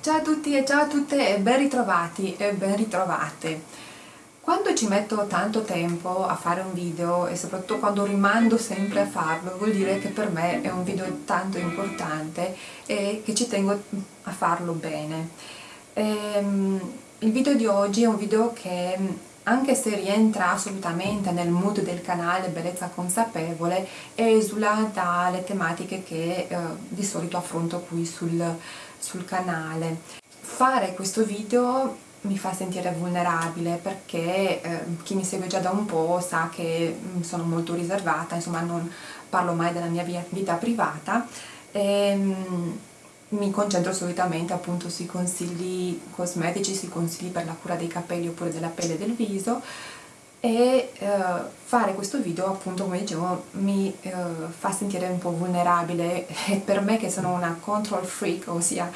Ciao a tutti e ciao a tutte e ben ritrovati e ben ritrovate. Quando ci metto tanto tempo a fare un video e soprattutto quando rimando sempre a farlo vuol dire che per me è un video tanto importante e che ci tengo a farlo bene. Ehm, il video di oggi è un video che anche se rientra assolutamente nel mood del canale Bellezza Consapevole, esula dalle tematiche che eh, di solito affronto qui sul, sul canale. Fare questo video mi fa sentire vulnerabile perché eh, chi mi segue già da un po' sa che mm, sono molto riservata, insomma non parlo mai della mia vita privata e, ehm, mi concentro solitamente appunto sui consigli cosmetici, sui consigli per la cura dei capelli oppure della pelle e del viso e eh, fare questo video appunto come dicevo mi eh, fa sentire un po' vulnerabile e per me che sono una control freak ossia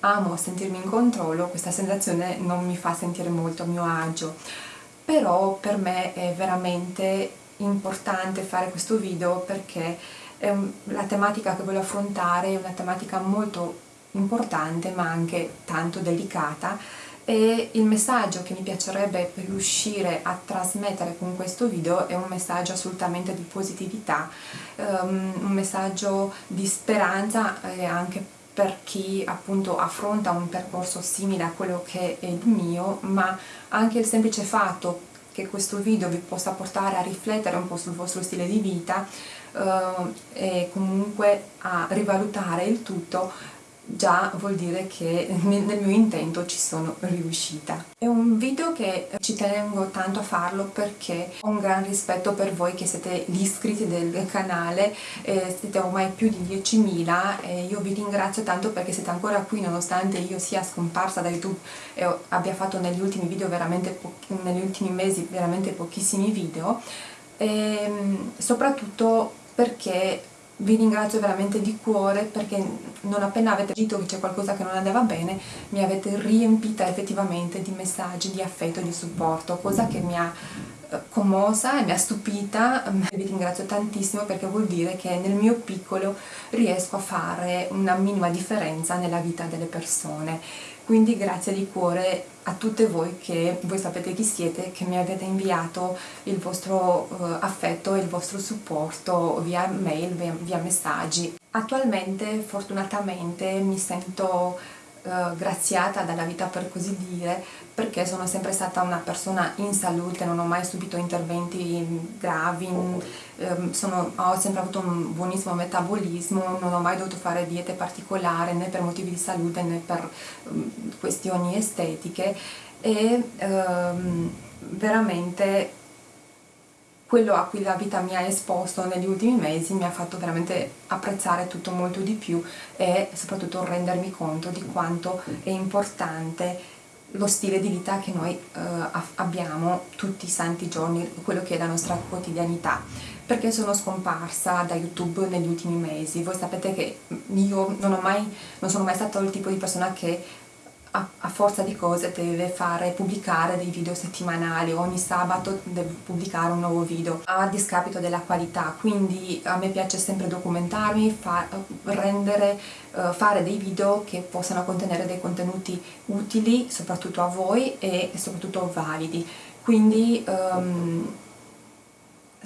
amo sentirmi in controllo, questa sensazione non mi fa sentire molto a mio agio, però per me è veramente importante fare questo video perché un, la tematica che voglio affrontare è una tematica molto importante ma anche tanto delicata e il messaggio che mi piacerebbe riuscire a trasmettere con questo video è un messaggio assolutamente di positività, um, un messaggio di speranza e anche per chi appunto affronta un percorso simile a quello che è il mio, ma anche il semplice fatto che questo video vi possa portare a riflettere un po' sul vostro stile di vita eh, e comunque a rivalutare il tutto già vuol dire che nel mio intento ci sono riuscita. È un video che ci tengo tanto a farlo perché ho un gran rispetto per voi che siete gli iscritti del canale, eh, siete ormai più di 10.000 e io vi ringrazio tanto perché siete ancora qui nonostante io sia scomparsa da YouTube e abbia fatto negli ultimi video veramente negli ultimi mesi veramente pochissimi video e ehm, soprattutto perché vi ringrazio veramente di cuore perché non appena avete detto che c'è qualcosa che non andava bene mi avete riempita effettivamente di messaggi di affetto e di supporto cosa che mi ha eh, commossa e mi ha stupita. Vi ringrazio tantissimo perché vuol dire che nel mio piccolo riesco a fare una minima differenza nella vita delle persone. Quindi grazie di cuore a tutte voi che voi sapete chi siete, che mi avete inviato il vostro uh, affetto e il vostro supporto via mail, via, via messaggi. Attualmente fortunatamente mi sento eh, graziata dalla vita per così dire perché sono sempre stata una persona in salute, non ho mai subito interventi gravi, ehm, sono, ho sempre avuto un buonissimo metabolismo, non ho mai dovuto fare diete particolari né per motivi di salute né per um, questioni estetiche. E um, veramente quello a cui la vita mi ha esposto negli ultimi mesi mi ha fatto veramente apprezzare tutto molto di più e soprattutto rendermi conto di quanto è importante lo stile di vita che noi eh, abbiamo tutti i santi giorni, quello che è la nostra quotidianità perché sono scomparsa da YouTube negli ultimi mesi. Voi sapete che io non, mai, non sono mai stata il tipo di persona che a, a, forza di cose deve fare pubblicare dei video settimanali. Ogni sabato deve pubblicare un nuovo video a discapito della qualità. Quindi a me piace sempre documentarmi fa, rendere uh, fare dei video che possano contenere dei contenuti utili soprattutto a voi e soprattutto validi. Quindi um,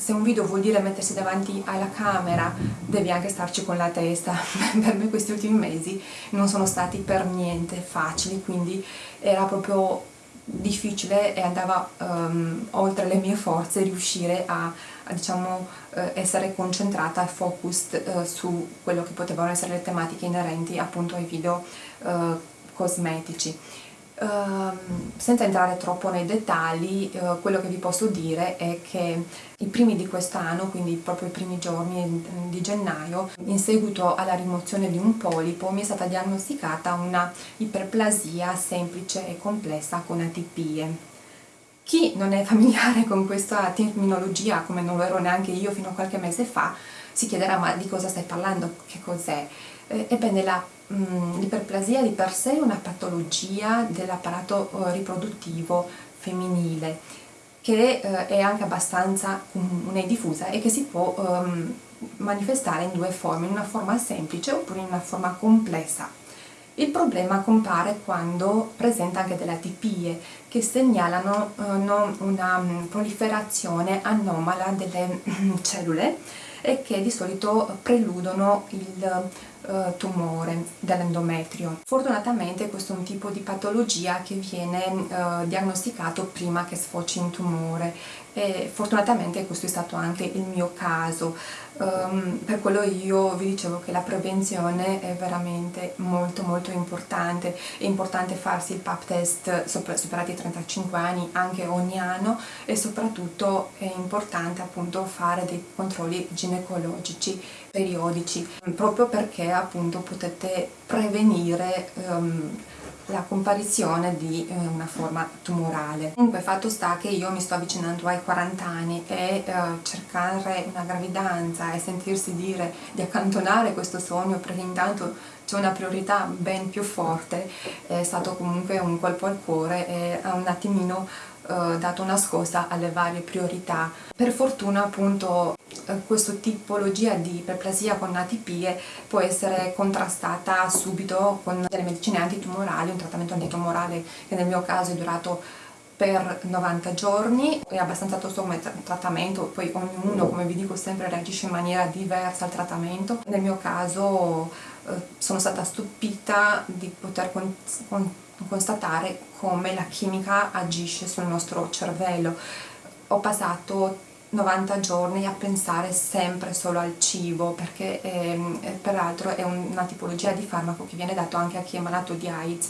se un video vuol dire mettersi davanti alla camera devi anche starci con la testa. Per me questi ultimi mesi non sono stati per niente facili quindi era proprio difficile e andava um, oltre le mie forze riuscire a, a diciamo, uh, essere concentrata e focused uh, su quello che potevano essere le tematiche inerenti appunto ai video uh, cosmetici senza entrare troppo nei dettagli, uh, quello che vi posso dire è che i primi di quest'anno, quindi proprio i primi giorni di gennaio, in seguito alla rimozione di un polipo mi è stata diagnosticata una iperplasia semplice e complessa con atipie. Chi non è familiare con questa terminologia, come non lo ero neanche io fino a qualche mese fa, si chiederà ma di cosa stai parlando, che cos'è? Eh, ebbene la l'iperplasia di per sé è una patologia dell'apparato eh, riproduttivo femminile che eh, è anche abbastanza comune e diffusa e che si può um, manifestare in due forme, in una forma semplice oppure in una forma complessa. Il problema compare quando presenta anche delle atipie che segnalano eh, una mm, proliferazione anomala delle mm, cellule e che di solito preludono il uh, tumore dell'endometrio. Fortunatamente questo è un tipo di patologia che viene uh, diagnosticato prima che sfoci in tumore e fortunatamente questo è stato anche il mio caso. Um, per quello io vi dicevo che la prevenzione è veramente molto molto importante, è importante farsi il PAP test superati i 35 anni anche ogni anno e soprattutto è importante appunto fare dei controlli ginecologici periodici proprio perché appunto potete prevenire um, la comparizione di eh, una forma tumorale. Comunque fatto sta che io mi sto avvicinando ai 40 anni e eh, cercare una gravidanza e sentirsi dire di accantonare questo sogno perché intanto c'è una priorità ben più forte è stato comunque un colpo al cuore e ha un attimino eh, dato una scossa alle varie priorità. Per fortuna appunto eh, questa tipologia di iperplasia con atipie può essere contrastata subito con delle medicine antitumorali, un trattamento antitumorale che nel mio caso è durato per 90 giorni, è abbastanza tosto come trattamento, poi ognuno, come vi dico sempre, reagisce in maniera diversa al trattamento. Nel mio caso eh, sono stata stupita di poter con, con, constatare come la chimica agisce sul nostro cervello. Ho passato 90 giorni a pensare sempre solo al cibo perché ehm, peraltro è una tipologia di farmaco che viene dato anche a chi è malato di AIDS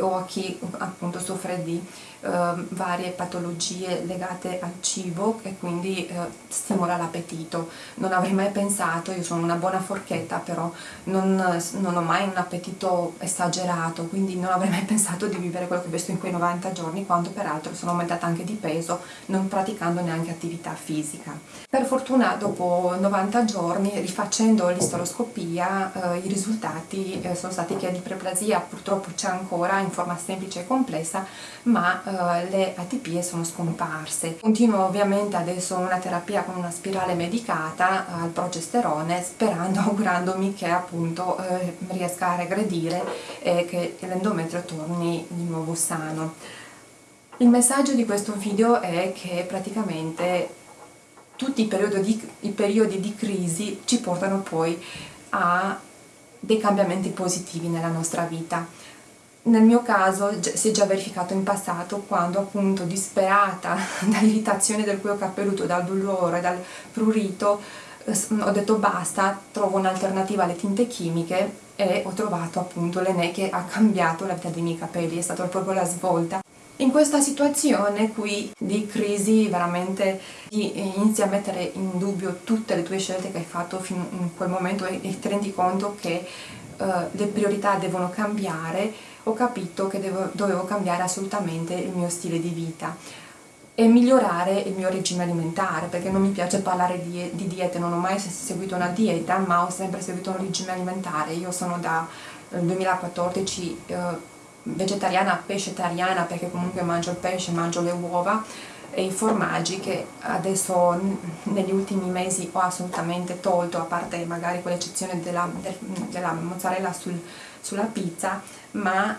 o a chi appunto soffre di eh, varie patologie legate al cibo e quindi eh, stimola l'appetito. Non avrei mai pensato, io sono una buona forchetta però non, non, ho mai un appetito esagerato, quindi non avrei mai pensato di vivere quello che ho visto in quei 90 giorni, quando peraltro sono aumentata anche di peso non praticando neanche attività fisica. Per fortuna dopo 90 giorni, rifacendo l'istoroscopia, eh, i risultati eh, sono stati che di preplasia purtroppo c'è ancora in forma semplice e complessa, ma eh, le atipie sono scomparse. Continuo ovviamente adesso una terapia con una spirale medicata eh, al progesterone, sperando, augurandomi che appunto eh, riesca a regredire e che l'endometrio torni di nuovo sano. Il messaggio di questo video è che praticamente tutti i periodi di, i periodi di crisi ci portano poi a dei cambiamenti positivi nella nostra vita nel mio caso si è già verificato in passato quando appunto disperata dall'irritazione del cuoio capelluto, dal dolore, dal prurito, eh, ho detto basta, trovo un'alternativa alle tinte chimiche e ho trovato appunto l'Ene che ha cambiato la vita dei miei capelli, è stata proprio la svolta. In questa situazione qui di crisi veramente inizi a mettere in dubbio tutte le tue scelte che hai fatto fino in quel momento e ti rendi conto che uh, le priorità devono cambiare ho capito che devo, dovevo cambiare assolutamente il mio stile di vita e migliorare il mio regime alimentare perché non mi piace parlare di, di diete, non ho mai seguito una dieta ma ho sempre seguito un regime alimentare, io sono da 2014 eh, vegetariana, pescetariana perché comunque mangio il pesce, mangio le uova e i formaggi che adesso negli ultimi mesi ho assolutamente tolto a parte magari con l'eccezione della, della mozzarella sul, sulla pizza ma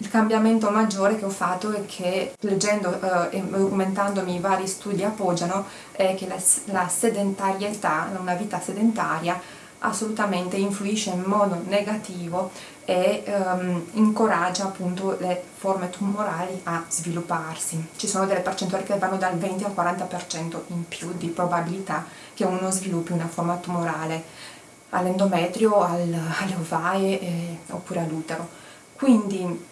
il cambiamento maggiore che ho fatto e che leggendo eh, e documentandomi i vari studi appoggiano è che la, la sedentarietà, una vita sedentaria assolutamente influisce in modo negativo e um, incoraggia appunto le forme tumorali a svilupparsi. Ci sono delle percentuali che vanno dal 20 al 40% in più di probabilità che uno sviluppi una forma tumorale all'endometrio, al, alle ovaie eh, oppure all'utero. Quindi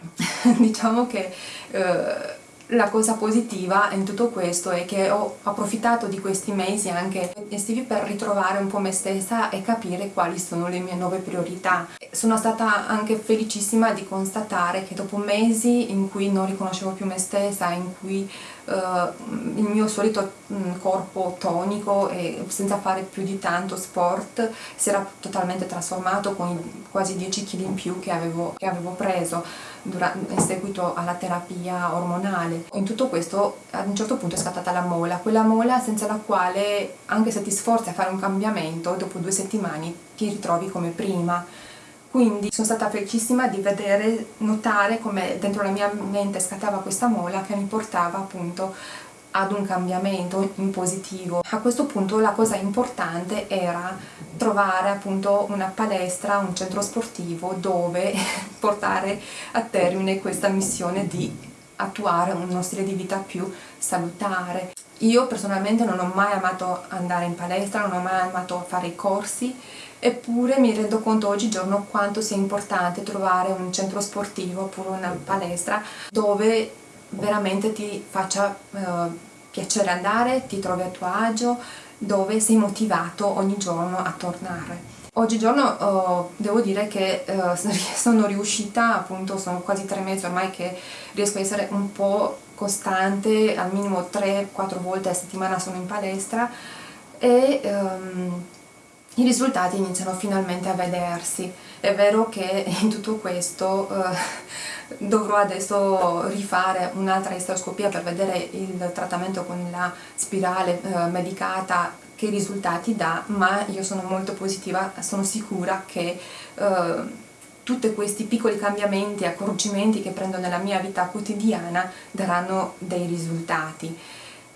diciamo che eh, la cosa positiva in tutto questo è che ho approfittato di questi mesi anche estivi per ritrovare un po' me stessa e capire quali sono le mie nuove priorità. Sono stata anche felicissima di constatare che dopo mesi in cui non riconoscevo più me stessa, in cui il mio solito um, corpo tonico e senza fare più di tanto sport si era totalmente trasformato con i quasi 10 kg in più che avevo, che avevo preso durante, in seguito alla terapia ormonale. In tutto questo ad un certo punto è scattata la mola, quella mola senza la quale anche se ti sforzi a fare un cambiamento dopo due settimane ti ritrovi come prima quindi sono stata felicissima di vedere, notare come dentro la mia mente scattava questa mola che mi portava appunto ad un cambiamento in positivo. A questo punto la cosa importante era trovare appunto una palestra, un centro sportivo dove portare a termine questa missione di attuare uno stile di vita più salutare. Io personalmente non ho mai amato andare in palestra, non ho mai amato fare i corsi, eppure mi rendo conto oggigiorno quanto sia importante trovare un centro sportivo oppure una palestra dove veramente ti faccia eh, piacere andare, ti trovi a tuo agio, dove sei motivato ogni giorno a tornare. Oggigiorno oh, devo dire che uh, sono riuscita, appunto sono quasi tre mesi ormai che riesco a essere un po' costante, al minimo 3-4 volte a settimana sono in palestra e um, i risultati iniziano finalmente a vedersi. È vero che in tutto questo uh, dovrò adesso rifare un'altra isteroscopia per vedere il trattamento con la spirale uh, medicata che risultati dà, ma io sono molto positiva, sono sicura che uh, tutti questi piccoli cambiamenti, accorgimenti che prendo nella mia vita quotidiana daranno dei risultati.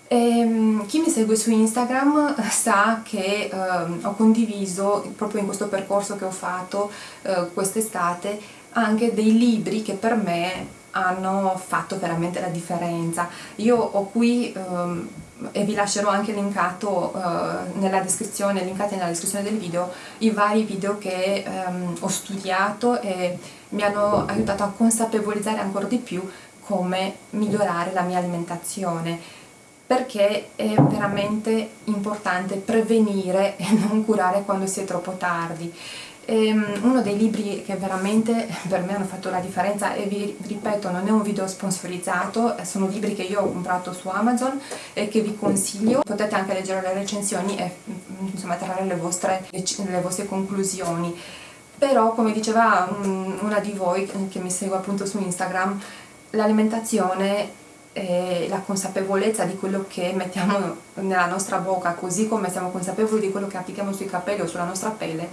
E, ehm, chi mi segue su Instagram sa che uh, ho condiviso proprio in questo percorso che ho fatto uh, quest'estate anche dei libri che per me hanno fatto veramente la differenza. Io ho qui um, e vi lascerò anche linkato uh, nella descrizione, linkati nella descrizione del video i vari video che um, ho studiato e mi hanno aiutato a consapevolizzare ancora di più come migliorare la mia alimentazione perché è veramente importante prevenire e non curare quando si è troppo tardi uno dei libri che veramente per me hanno fatto la differenza e vi ripeto non è un video sponsorizzato, sono libri che io ho comprato su Amazon e che vi consiglio, potete anche leggere le recensioni e mm, insomma trarre le vostre, le vostre conclusioni. Però come diceva um, una di voi che mi segue appunto su Instagram l'alimentazione e la consapevolezza di quello che mettiamo nella nostra bocca così come siamo consapevoli di quello che applichiamo sui capelli o sulla nostra pelle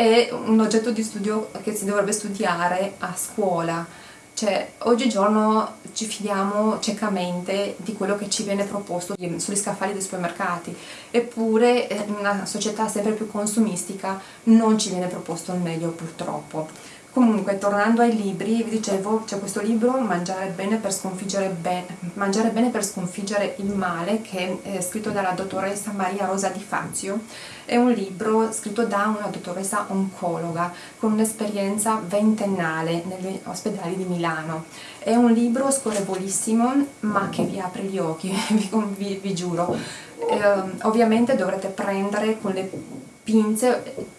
è un oggetto di studio che si dovrebbe studiare a scuola. Cioè oggigiorno ci fidiamo ciecamente di quello che ci viene proposto sugli scaffali dei supermercati. Eppure in una società sempre più consumistica non ci viene proposto il meglio purtroppo Comunque, tornando ai libri, vi dicevo, c'è questo libro, Mangiare bene, per sconfiggere be Mangiare bene per sconfiggere il male, che è scritto dalla dottoressa Maria Rosa Di Fazio. È un libro scritto da una dottoressa oncologa, con un'esperienza ventennale negli ospedali di Milano. È un libro scorrevolissimo, ma che vi apre gli occhi, vi, vi, vi giuro. Eh, ovviamente dovrete prendere con le pinze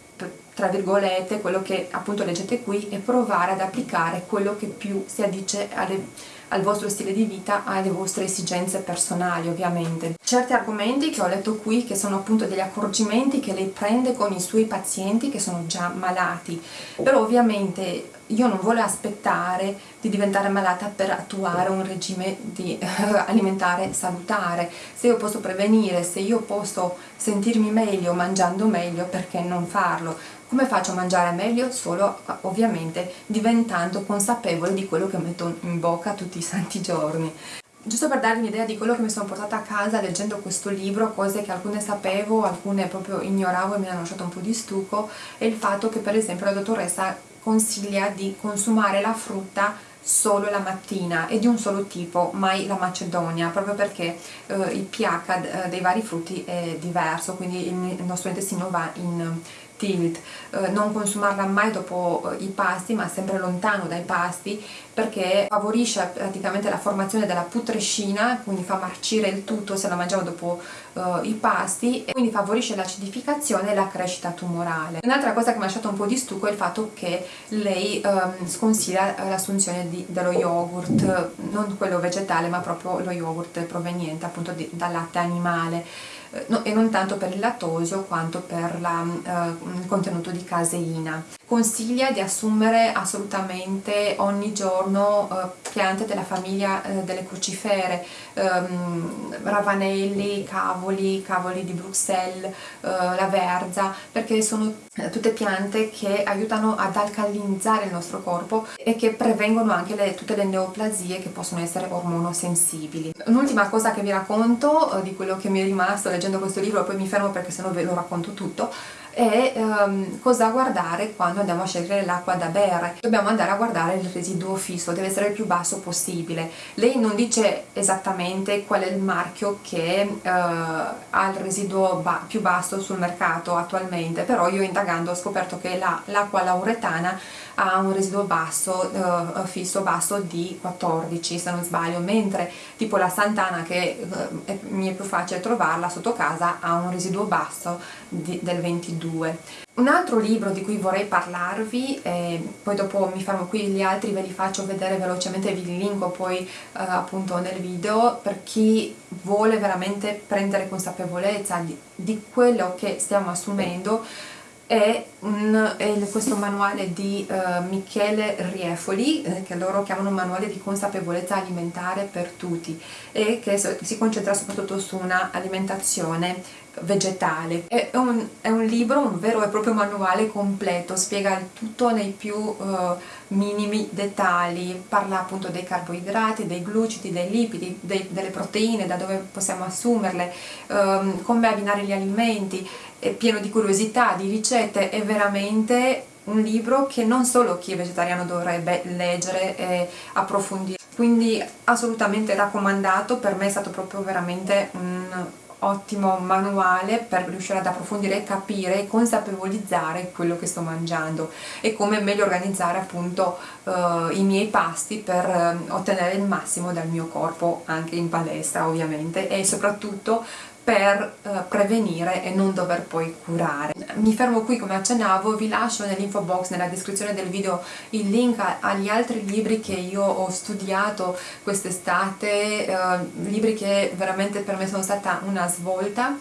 tra virgolette quello che appunto leggete qui e provare ad applicare quello che più si addice alle, al vostro stile di vita, alle vostre esigenze personali ovviamente. Certi argomenti che ho letto qui che sono appunto degli accorgimenti che lei prende con i suoi pazienti che sono già malati, però ovviamente io non voglio aspettare di diventare malata per attuare un regime di, eh, alimentare salutare. Se io posso prevenire, se io posso sentirmi meglio mangiando meglio, perché non farlo? Come faccio a mangiare meglio? Solo ovviamente diventando consapevole di quello che metto in bocca tutti i santi giorni. Giusto per darvi un'idea di quello che mi sono portata a casa leggendo questo libro, cose che alcune sapevo, alcune proprio ignoravo e mi hanno lasciato un po' di stucco, è il fatto che per esempio la dottoressa consiglia di consumare la frutta solo la mattina e di un solo tipo, mai la macedonia, proprio perché eh, il pH eh, dei vari frutti è diverso, quindi il nostro intestino va in tilt, eh, non consumarla mai dopo eh, i pasti ma sempre lontano dai pasti perché favorisce praticamente la formazione della putrescina, quindi fa marcire il tutto se la mangiamo dopo uh, i pasti e quindi favorisce l'acidificazione e la crescita tumorale. Un'altra cosa che mi ha lasciato un po' di stucco è il fatto che lei um, sconsiglia l'assunzione dello yogurt, non quello vegetale ma proprio lo yogurt proveniente appunto dal latte animale no, e non tanto per il lattosio quanto per la, uh, il contenuto di caseina. consiglia di assumere assolutamente ogni giorno eh, piante della famiglia eh, delle crucifere, ehm, ravanelli, cavoli, cavoli di Bruxelles, eh, la verza, perché sono eh, tutte piante che aiutano ad alcalinizzare il nostro corpo e che prevengono anche le, tutte le neoplasie che possono essere ormonosensibili. Un'ultima cosa che vi racconto eh, di quello che mi è rimasto leggendo questo libro, poi mi fermo perché sennò ve lo racconto tutto, e um, cosa guardare quando andiamo a scegliere l'acqua da bere. Dobbiamo andare a guardare il residuo fisso, deve essere il più basso possibile. Lei non dice esattamente qual è il marchio che uh, ha il residuo ba più basso sul mercato attualmente, però io indagando ho scoperto che l'acqua la, lauretana ha un residuo basso, uh, fisso basso di 14 se non sbaglio, mentre tipo la Santana che è, mi è più facile trovarla sotto casa ha un residuo basso di, del 22 2. Un altro libro di cui vorrei parlarvi, e poi dopo mi fermo qui, gli altri ve li faccio vedere velocemente, vi linko poi eh, appunto nel video, per chi vuole veramente prendere consapevolezza di, di quello che stiamo assumendo, è, un, è, questo manuale di uh, Michele Riefoli eh, che loro chiamano manuale di consapevolezza alimentare per tutti e che so, si concentra soprattutto su una alimentazione vegetale. È un, è un, libro, un vero e proprio manuale completo, spiega tutto nei più uh, minimi dettagli, parla appunto dei carboidrati, dei glucidi, dei lipidi, dei, delle proteine, da dove possiamo assumerle, um, come abbinare gli alimenti, è pieno di curiosità, di ricette, è veramente un libro che non solo chi è vegetariano dovrebbe leggere e approfondire. Quindi assolutamente raccomandato, per me è stato proprio veramente un ottimo manuale per riuscire ad approfondire e capire e consapevolizzare quello che sto mangiando e come meglio organizzare appunto uh, i miei pasti per uh, ottenere il massimo dal mio corpo anche in palestra ovviamente e soprattutto per uh, prevenire e non dover poi curare. Mi fermo qui come accennavo, vi lascio nell'info box, nella descrizione del video il link a, agli altri libri che io ho studiato quest'estate, uh, libri che veramente per me sono stata una svolta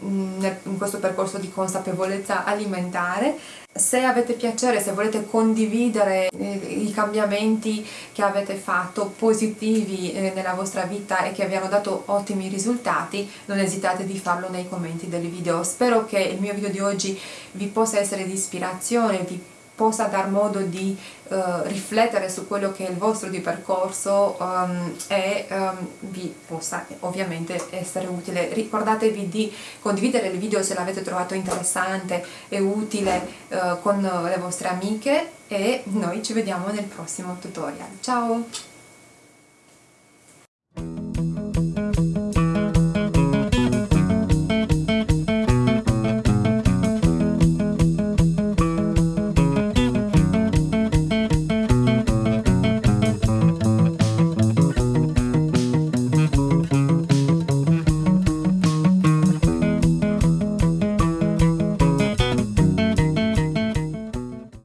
in questo percorso di consapevolezza alimentare se avete piacere, se volete condividere eh, i cambiamenti che avete fatto positivi eh, nella vostra vita e che vi hanno dato ottimi risultati, non esitate di farlo nei commenti del video. Spero che il mio video di oggi vi possa essere di ispirazione, vi possa dar modo di uh, riflettere su quello che è il vostro di percorso um, e um, vi possa ovviamente essere utile. Ricordatevi di condividere il video se l'avete trovato interessante e utile uh, con le vostre amiche e noi ci vediamo nel prossimo tutorial. Ciao!